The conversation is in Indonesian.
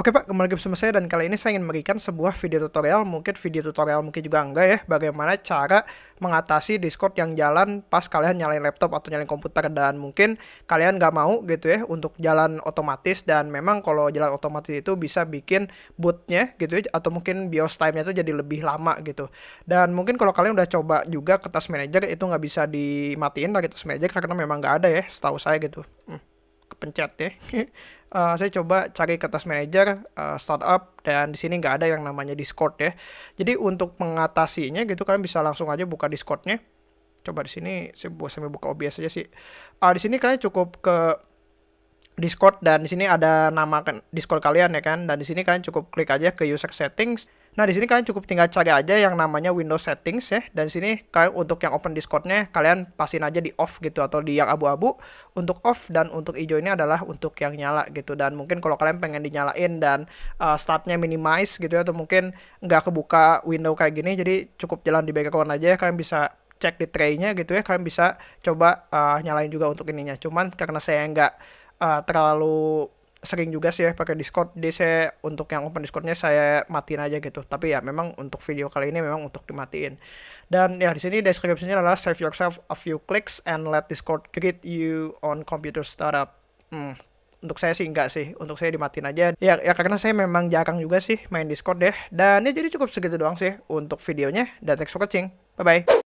Oke Pak, kembali lagi bersama saya dan kali ini saya ingin memberikan sebuah video tutorial, mungkin video tutorial mungkin juga enggak ya, bagaimana cara mengatasi Discord yang jalan pas kalian nyalain laptop atau nyalain komputer. Dan mungkin kalian nggak mau gitu ya untuk jalan otomatis. Dan memang kalau jalan otomatis itu bisa bikin bootnya gitu ya atau mungkin BIOS time-nya itu jadi lebih lama gitu. Dan mungkin kalau kalian udah coba juga ke Task Manager itu nggak bisa dimatiin dari Task Manager karena memang nggak ada ya, setahu saya gitu. Hmm kepencet ya. uh, saya coba cari ke task manager uh, startup dan di sini nggak ada yang namanya Discord ya. Jadi untuk mengatasinya gitu kalian bisa langsung aja buka Discordnya. Coba di sini saya sambil buka OBS aja sih. Uh, di sini kalian cukup ke Discord dan di sini ada nama kan Discord kalian ya kan dan di sini kalian cukup klik aja ke user settings Nah, di sini kalian cukup tinggal cari aja yang namanya Windows Settings ya. Dan sini kalian untuk yang open Discordnya kalian pasin aja di off gitu atau di yang abu-abu. Untuk off dan untuk hijau ini adalah untuk yang nyala gitu. Dan mungkin kalau kalian pengen dinyalain dan uh, startnya minimize gitu ya atau mungkin nggak kebuka window kayak gini, jadi cukup jalan di background aja. Kalian bisa cek di tray-nya gitu ya. Kalian bisa coba uh, nyalain juga untuk ininya. Cuman karena saya nggak uh, terlalu sering juga sih ya pakai Discord. Jadi saya untuk yang open Discordnya saya matiin aja gitu. Tapi ya memang untuk video kali ini memang untuk dimatiin. Dan ya di sini deskripsinya adalah save yourself a few clicks and let Discord greet you on computer startup. Hmm, untuk saya sih enggak sih, untuk saya dimatiin aja. Ya, ya karena saya memang jarang juga sih main Discord deh. Dan ya jadi cukup segitu doang sih untuk videonya. Dan thanks for watching. Bye bye.